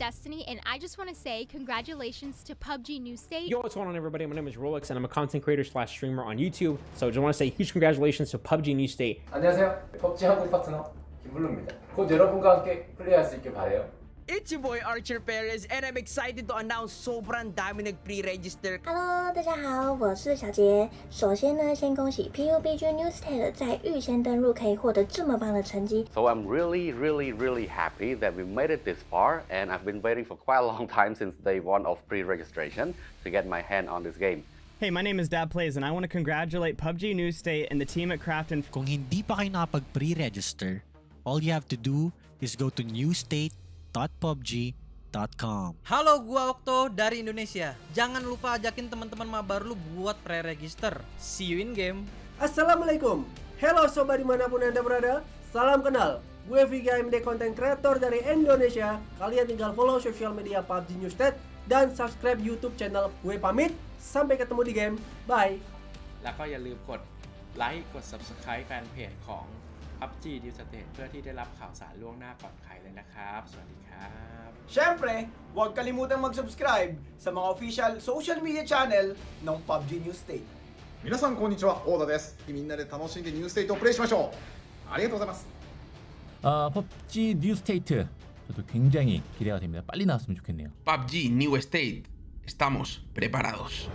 Destiny, and I just want to say congratulations to PUBG New State. Yo, what's going on everybody? My name is Rolex and I'm a content creator slash streamer on YouTube. So I just want to say huge congratulations to PUBG New State. 안녕하세요. 펍지 한국 파트너 김블루입니다. 곧 여러분과 함께 플레이할 수 있게 바래요. It's your boy Archer Perez and I'm excited to announce sobrang dami nag-pre-register. Hello，大家好，我是小杰。首先呢，先恭喜 PUBG New State 在预先登录可以获得这么棒的成绩。So I'm really, really, really happy that we made it this far, and I've been waiting for quite a long time since day one of pre-registration to get my hand on this game. Hey, my name is Dad Plays, and I want to congratulate PUBG New State and the team at Krafton. Kung hindi pa kayo nakapag-pre-register, all you have to do is go to newstate.com newstate.pubg.com. Halo, gua Okto dari Indonesia. Jangan lupa ajakin teman-teman mabar lu buat pre-register. See you in game. Assalamualaikum Halo sobat dimanapun anda berada Salam kenal Gue Viga MD Content Creator dari Indonesia Kalian tinggal follow sosial media PUBG Newsted Dan subscribe YouTube channel Gue pamit Sampai ketemu di game Bye แล้วก็อย่าลืมกดไลค์ กด Subscribe แฟนเพจของ パプチー d ュース a t เพื่อที่ได้รับข่าวสารล่วงหน้าก่อนใครเลยนะครับ สวัสดีครับ Siyempre, huwag kalimutang mag-subscribe sa mga official social media channel ng PUBG New State. 皆さんこんにちは、オーダです。みんなで楽しんでニューステイトをプレイしましょう。ありがとうございます。아 PUBG New State 저도 굉장히 기대가 됩니 다. 빨리 나왔으면 좋겠네 요. PUBG New State, estamos preparados.